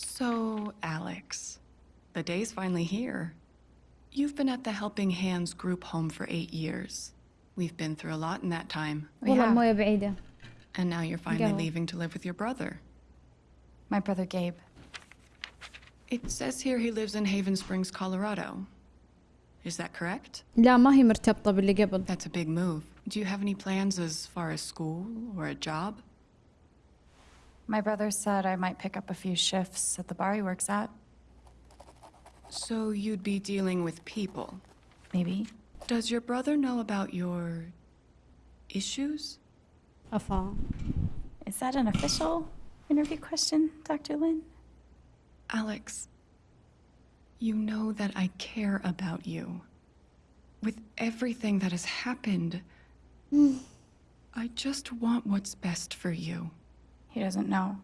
So, Alex, the day's finally here. You've been at the Helping Hands group home for eight years. We've been through a lot in that time. We والله have. المويه بعيدة And now you're finally Go. leaving to live with your brother. My brother Gabe. It says here he lives in Haven Springs, Colorado. Is that correct? لا ما هي مرتبطة باللي قبل That's a big move. Do you have any plans as far as school or a job? My brother said I might pick up a few shifts at the bar he works at. So you'd be dealing with people? Maybe. Does your brother know about your... issues? A fall. Is that an official interview question, Dr. Lin? Alex, you know that I care about you. With everything that has happened, mm. I just want what's best for you. He doesn't know.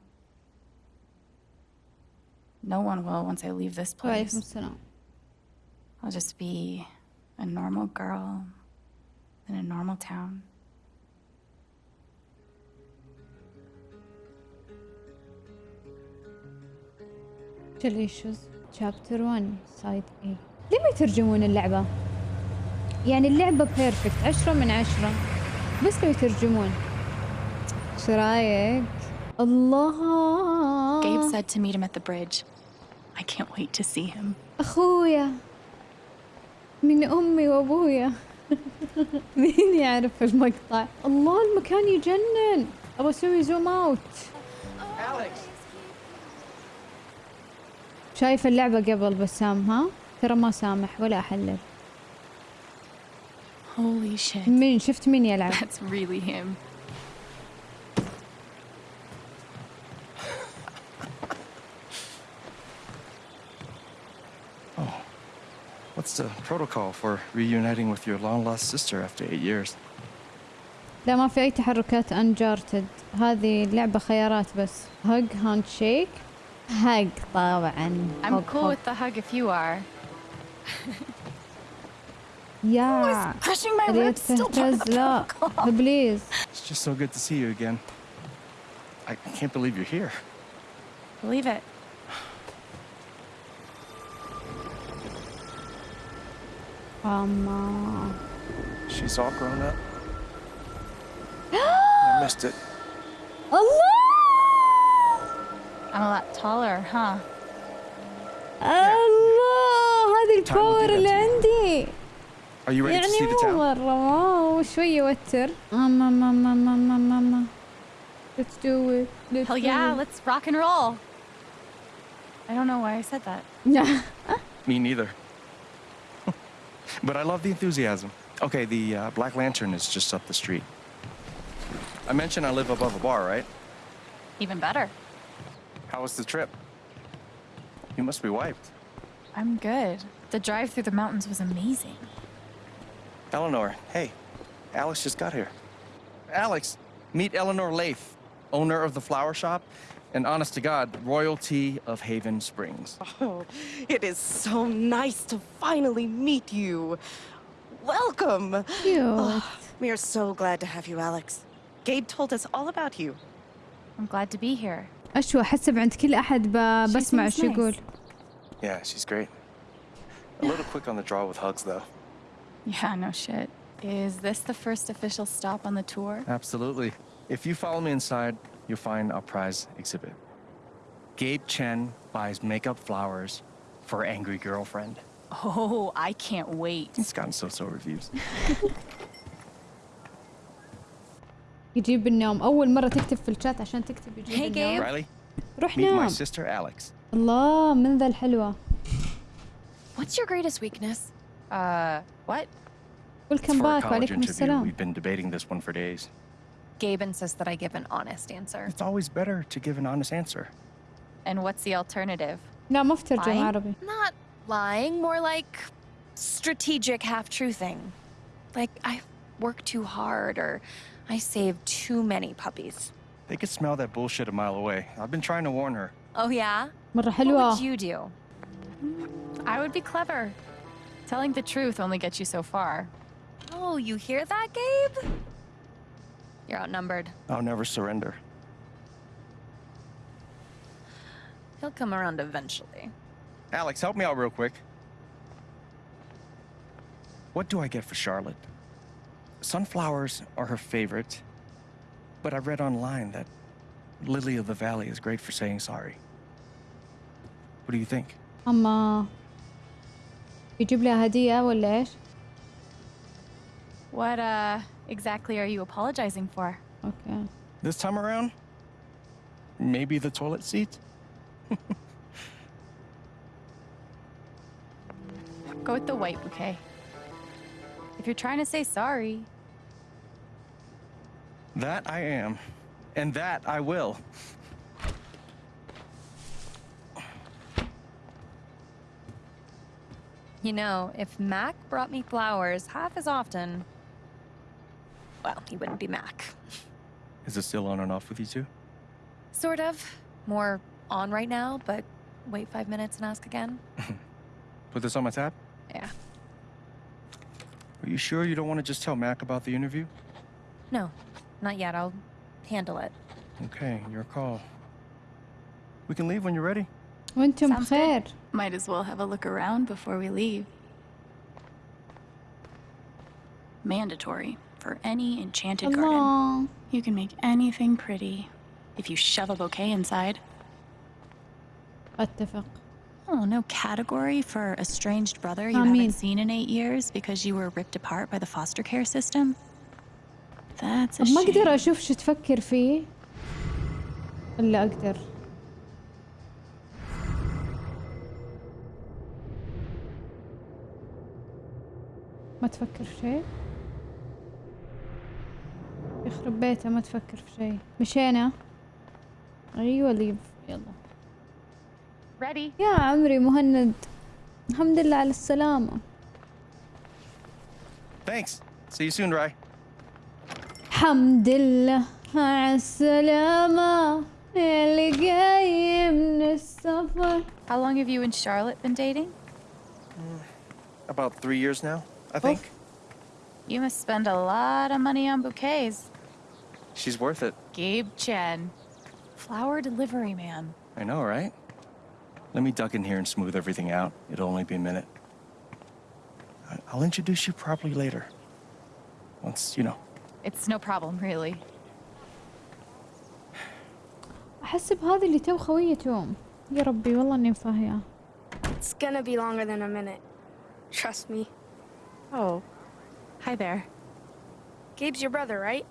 No one will once I leave this وعليكم place. السلام I'll just be a normal girl in a normal town. issues chapter 1 side A ليه ما يترجمون اللعبة؟ يعني اللعبة بيرفكت عشرة من عشرة بس لو يترجمون ايش رايك؟ الله Gabe said to meet him at the bridge. I can't wait to see him. أخويا من أمي وأبويا مين يعرف المقطع؟ الله المكان يجنن أبغى أسوي زوم أوت شايف اللعبة قبل بسام ها؟ ترى ما سامح ولا أحلل Holy shit. مين شفت مين يلعب؟ That's really him. What's the protocol for reuniting with your long lost sister after eight years? لا ما في أي تحركات أنجارتد هذه اللعبة خيارات بس هج هاند شيك هج طبعا I'm هج cool هج. with the hug if you are. يا Crushing my ريت ribs still part of تهتز the لا protocol. بليز It's just so good to see you again. I can't believe you're here. Believe it. أما She's all grown up. I missed it. الله I'm a lot taller, huh? الله هذه Time will do الباور that اللي to you. عندي Are you ready to يعني see the مو town? مرة واو شوي يوتر أما أما أما أما أما أما أما Let's do it Let's Hell do yeah, it. let's rock and roll. I don't know why I said that. Me neither. but I love the enthusiasm. Okay, the uh, Black Lantern is just up the street. I mentioned I live above a bar, right? Even better. How was the trip? You must be wiped. I'm good. The drive through the mountains was amazing. Eleanor, hey, Alex just got here. Alex, meet Eleanor Lott, owner of the flower shop, and honest to God, royalty of Haven Springs. Oh, it is so nice to finally meet you. Welcome. Cute. We are so glad to have you, Alex. Gabe told us all about you. I'm glad to be here. أشوى أحسب عند كل أحد ب- She بسمع seems شو يقول nice. Yeah, she's great. A little quick on the draw with hugs, though. Yeah, no shit. Is this the first official stop on the tour? Absolutely. If you follow me inside, you'll find our prize exhibit. Gabe Chen buys makeup flowers for angry girlfriend. Oh, I can't wait. It's gotten so-so reviews. يجيب النوم أول مرة تكتب في الشات عشان تكتب يجيب Hey, النوم Gabe. Riley, روح meet my نام sister Alex. الله من ذا الحلوة What's your greatest weakness? Uh, what? It's ويلكم for a باك college وعليكم interview. السلام We've been debating this one for days. Gabe insists that I give an honest answer. It's always better to give an honest answer. And what's the alternative? لا ما في ترجمة Fine. عربي Not lying, more like strategic half truthing. Like I work too hard or I save too many puppies. They could smell that bullshit a mile away. I've been trying to warn her. Oh yeah? مرة What حلوة would you do? I would be clever. Telling the truth only gets you so far. Oh, you hear that, Gabe? You're outnumbered. I'll never surrender. He'll come around eventually. Alex, help me out real quick. What do I get for Charlotte? Sunflowers are her favorite, but I read online that Lily of the Valley is great for saying sorry. What do you think? اما يجيب لها هدية ولا ايش؟ what uh, exactly are you apologizing for? Okay. This time around, maybe the toilet seat? Go with the white bouquet. If you're trying to say sorry. That I am. And that I will. You know, if Mac brought me flowers half as often, well, he wouldn't be Mac. Is it still on and off with you two? Sort of. More on right now, but wait five minutes and ask again. Put this on my tab? Yeah. Are you sure you don't want to just tell Mac about the interview? No, not yet. I'll handle it. Okay, your call. We can leave when you're ready. وانتم Sounds good. بخير might as well have a look around before we leave. Mandatory for any enchanted garden. الله You can make anything pretty if you shove a bouquet inside. اتفق Oh, no category for estranged brother you I mean- haven't seen in eight years because you were ripped apart by the foster care system? That's a طب ما اقدر shame. اشوف شو تفكر فيه الا اقدر ما تفكر في شيء يخرب بيته ما تفكر في شيء. مشينا؟ أيوه ليف. يلا. ريدي يا عمري مهند. الحمد لله على السلامة. ثانكس سي يو سون راي الحمد لله على السلامة. اللي جاي من السفر. How long have you and charlotte been dating? About 3 years now i oh. think. You must spend a lot of money on bouquets. She's worth it. Gabe Chen. Flower delivery man. I know, right? Let me duck in here and smooth everything out. It'll only be a minute. I- I'll introduce you properly later. Once, you know. It's no problem, really. أحس بهذه اللي تو خويتهم يا ربي والله إني مفاهية It's gonna be longer than a minute. Trust me. Oh. Hi there. Gabe's your brother, right?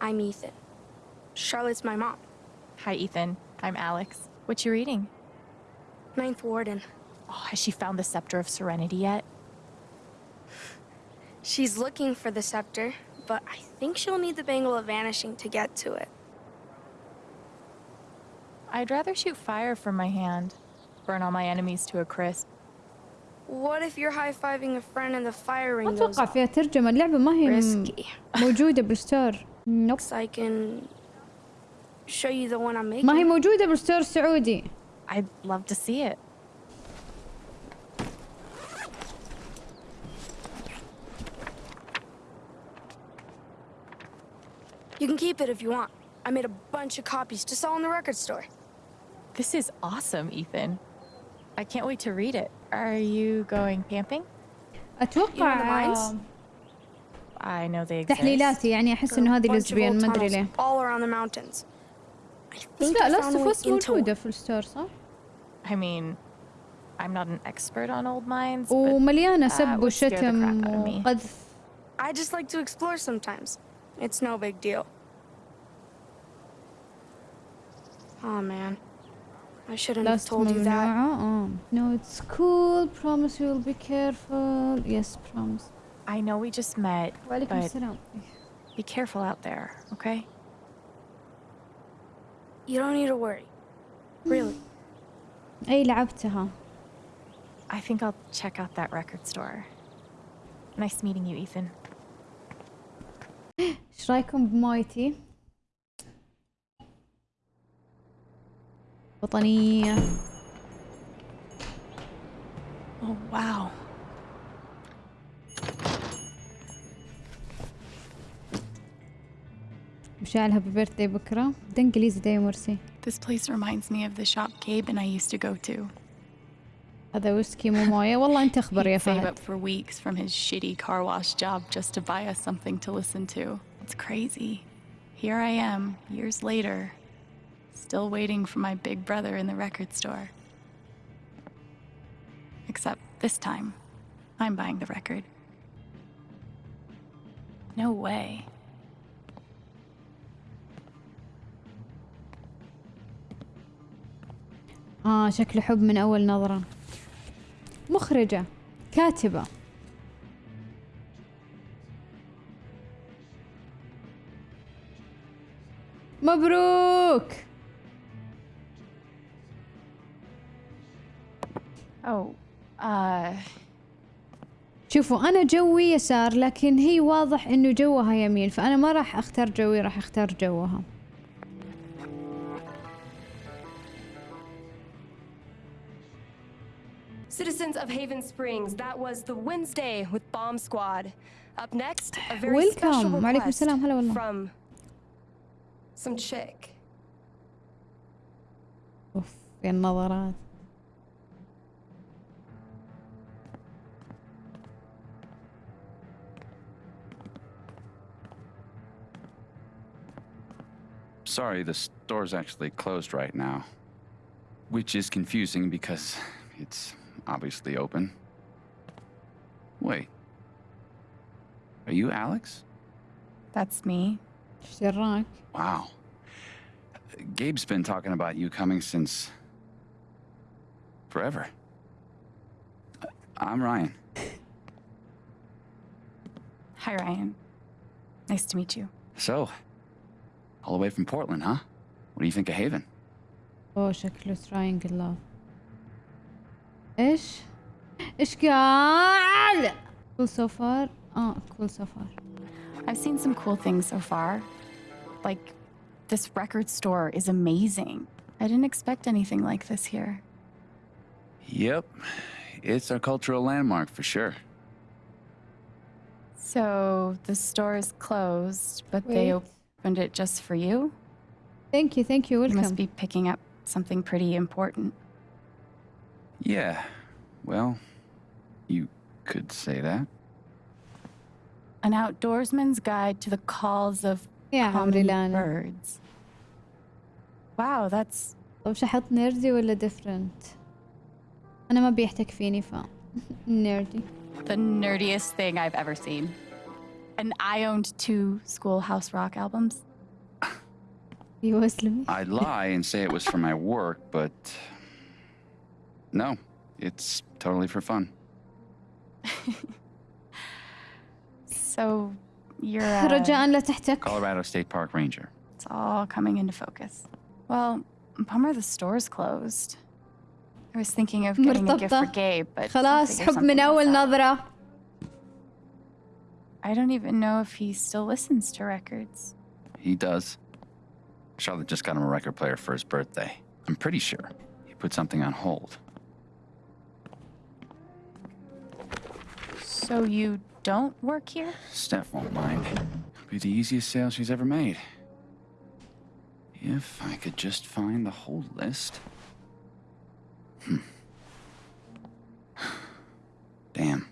I'm Ethan. Charlotte's my mom. Hi, Ethan. I'm Alex. What you reading? Ninth Warden. Oh, has she found the Scepter of Serenity yet? She's looking for the scepter, but I think she'll need the Bangle of Vanishing to get to it. I'd rather shoot fire from my hand. Burn all my enemies to a crisp. What if you're high-fiving a friend and the fire ما ring goes أتوقع off? فيها ترجمة اللعبة ما هي م- Risky. موجودة بالستور نوب So I can show you the one I'm making. ما هي موجودة بالستور السعودي I'd love to see it. You can keep it if you want. I made a bunch of copies to sell in the record store. This is awesome, Ethan. I can't wait to read it. Are you going camping? أتوقع mines? I know they exist. تحليلاتي يعني أحس There are إنه a هذه bunch of لزبيان old ما أدري tunnels ليه all around the mountains. I بس think لا I لاست found a اوف way اس into موجودة one. في الستور صح؟ I mean, I'm not an expert on old mines, but ومليانة that سب would scare the وشتم crap out of me. وقذف I just like to explore sometimes. It's no big deal. Oh man. I shouldn't have لاست told you that. ممنوعة اه No it's cool promise you will be careful yes promise I know we just met, وعليكم but السلام be careful out there, okay? You don't need to worry. Really. أي لعبتها I think I'll check out that record store. Nice meeting you, Ethan. ايش رايكم بمايتي؟ وطنية Oh, wow. مشاعل هابي بيرثدي بكرة ده انجليزي ده يا مرسي This place reminds me of the shop Gabe and I used to go to. هذا ويسكي مو مويه والله انت اخبر يا He'd save فهد up for weeks from his shitty car wash job just to buy us something to listen to. It's crazy. Here I am, years later, still waiting for my big brother in the record store. Except this time, I'm buying the record. No way. آه شكله حب من أول نظرة. مخرجة كاتبة. مبروك! Oh, uh, شوفوا أنا جوي يسار لكن هي واضح إنه جوها يمين فأنا ما راح أختار جوي راح أختار جوها. Citizens of Haven Springs, that was the Wednesday with Bomb Squad. Up next, a very Welcome. special وعليكم request السلام. هلا والله. from some chick. اوف يا النظرات Sorry, the store's actually closed right now. Which is confusing because it's obviously open. Wait. Are you Alex? that's me. ايش دراك Wow. Gabe's been talking about you coming since. forever. I'm Ryan. Hi, Ryan. Nice to meet you. So, all the way from Portland, huh? What do you think of Haven? اوه شكله تراينجل لاف ايش ايش قال كول سو فار اه كول سو فار I've seen some cool things so far. Like, this record store is amazing. I didn't expect anything like this here. Yep. It's our cultural landmark for sure. So, the store is closed, but they Wait. opened it just for you? ثانك يو ثانك يو You must ويلكم be picking up something pretty important. Yeah. Well, you could say that. An outdoorsman's guide to the calls of يا عمري common لا أنا. birds. Wow, that's طب شحط نيردي ولا ديفرنت انا ما بيحتك فيني ف نيردي the nerdiest thing I've ever seen. And I owned two Schoolhouse Rock albums. يوسلمي I'd lie and say it was for my work, but. No, it's totally for fun. So you're uh, رجاء لا تحتك Colorado State Park Ranger. it's all coming into focus. Well, bummer the store's closed. I was thinking of getting a gift for مرتبطة. Gabe, but I'll خلاص figure حب من something else اول out. نظرة I don't even know if he still listens to records. He does. Charlotte just got him a record player for his birthday. I'm pretty sure he put something on hold. So you don't work here? Steph won't mind. It'll be the easiest sale she's ever made. If I could just find the whole list. Hmm. Damn.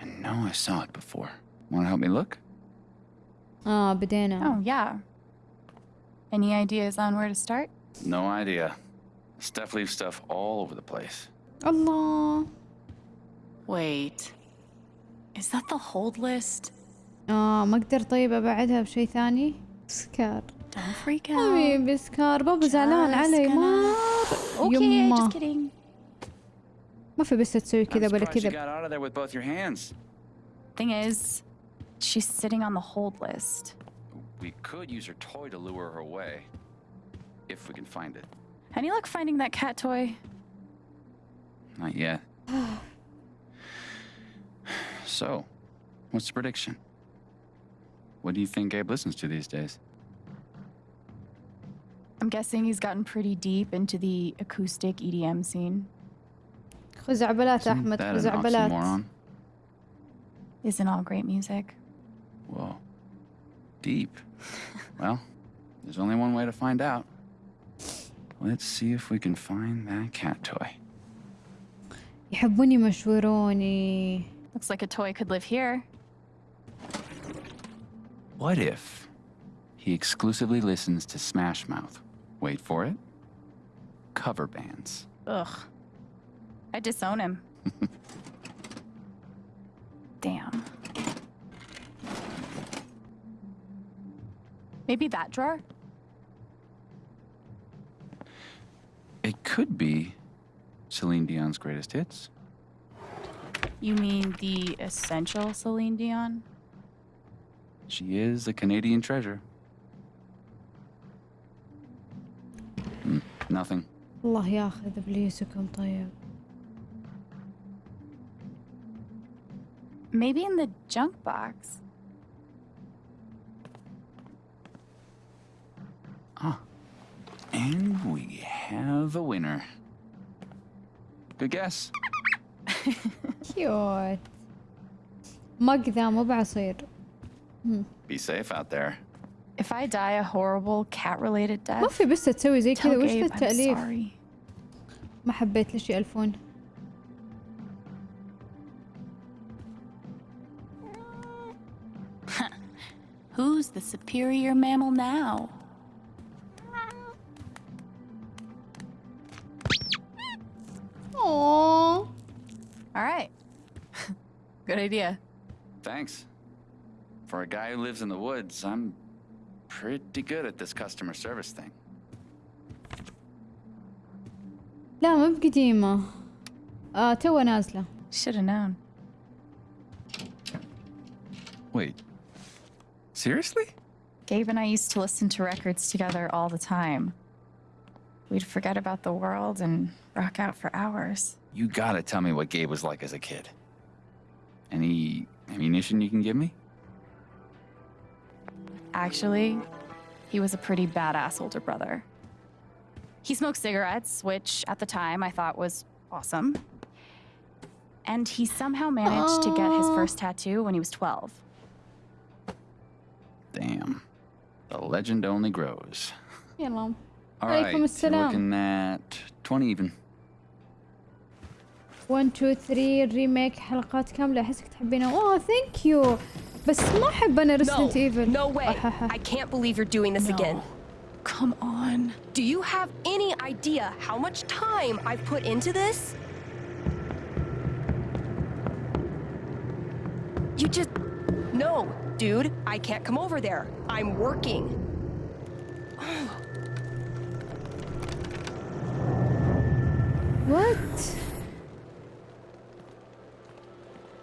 I know I saw it before. Want to help me look? Oh, banana. Oh, yeah. Any ideas on where to start? No idea. Steph leaves stuff all over the place. Allah. Wait. Is that the hold list? اه ما اقدر طيب ابعدها بشيء ثاني سكار Don't freak out. حبيبي سكار بابا زعلان Just علي gonna- ما Okay, يما just kidding. ما في بس تسوي I'm كذا ولا surprised you كذا got out of there with both your hands. Thing is, she's sitting on the hold list. We could use her toy to lure her away. If we can find it. Any luck finding that cat toy? Not yet. so, what's the prediction? What do you think Gabe listens to these days? I'm guessing he's gotten pretty deep into the acoustic EDM scene. خزعبلات Isn't احمد that an خزعبلات oxymoron? Isn't all great music? Whoa. Deep. well, there's only one way to find out. let's see if we can find that cat toy. يحبوني مشوروني Looks like a toy could live here. What if he exclusively listens to Smash Mouth? Wait for it. Cover bands. Ugh. I disown him. Damn. Maybe that drawer? It could be Celine Dion's greatest hits. You mean the essential Celine Dion? She is a Canadian treasure. Hmm, nothing. الله ياخذ ابليسكم طيب Maybe in the junk box. Ah. And we have a winner. Good guess. كيوت مقذى مو بعصير Be safe out there. If I die a horrible cat-related ما death, في بس تسوي زي كذا tell وش ذا Gabe I'm التأليف sorry. ما حبيت ليش يألفون Who's the superior mammal now? Aww. All right. Good idea. Thanks. For a guy who lives in the woods, I'm pretty good at this customer service thing. لا مو بقديمة آه توها نازلة Should have known. Wait. Seriously? Gabe and I used to listen to records together all the time. We'd forget about the world and rock out for hours. You gotta tell me what Gabe was like as a kid. Any ammunition you can give me? Actually, he was a pretty badass older brother. He smoked cigarettes, which at the time I thought was awesome. And he somehow managed to get his first tattoo when he was 12. Damn. The legend only grows. You know. All عليكم right, you're السلام. looking at 20 even. 1 2 3 الريميك حلقات كاملة احسك تحبينها اوه ثانك يو بس ما احب انا No, ريسنت ايفل no way. I can't believe you're doing this again. Come on. Do you have any idea how much time I've put into this? You just. No, dude, I can't come over there. I'm working. What?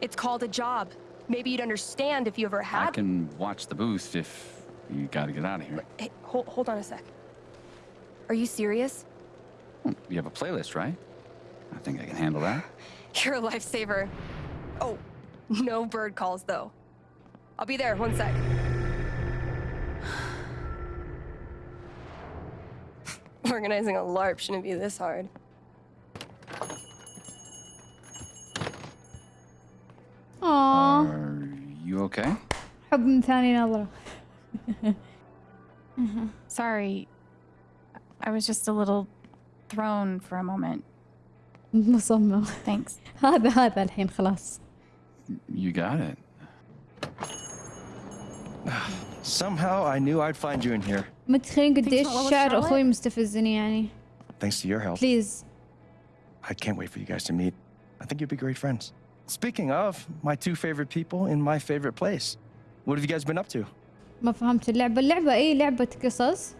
It's called a job. Maybe you'd understand if you ever had... I can watch the boost if you gotta get out of here. Hey, hold, hold on a sec. Are you serious? Hmm, you have a playlist, right? I think I can handle that. You're a lifesaver. Oh, no bird calls, though. I'll be there, one sec. Organizing a LARP shouldn't be this hard. اه Are you okay? حب من ثاني نظرة Sorry. I was just a little thrown for a moment. مصمم Thanks. هذا هذا الحين خلاص You got it. Somehow I knew I'd find you in here. متخيلين قديش what was شعر Charlotte? اخوي مستفزني يعني Thanks to your help. بليز I can't wait for you guys to meet. I think you'd be great friends. Speaking of, my two favorite people in my favorite place. What have you guys been up to? ما فهمت اللعبة اللعبة اي لعبة قصص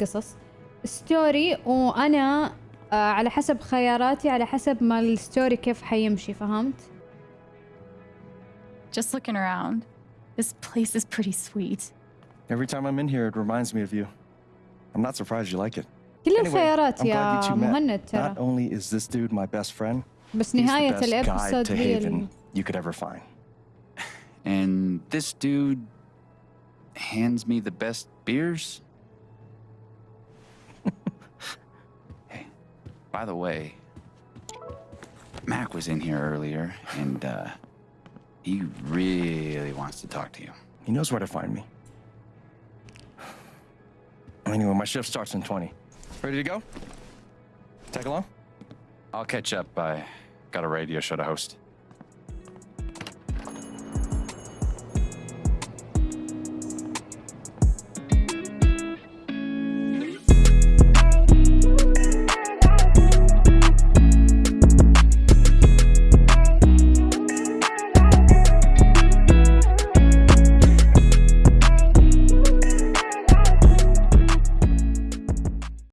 قصص ستوري وانا آه على حسب خياراتي على حسب ما الستوري كيف حيمشي فهمت Just looking around. This place is pretty sweet. Every time I'm in here, it reminds me of you. I'm not surprised you like it. كل Anyway, الخيارات I'm glad يا you two met. مهند Not ترى only is this dude my best friend, بس he's the نهاية best guide الابيسود to هي Haven ال... you could ever find. And this dude hands me the best beers? hey, by the way, Mac was in here earlier, and uh, he really wants to talk to you. He knows where to find me. Anyway, my shift starts in 20. Ready to go? Tag along? I'll catch up. I got a radio show to host.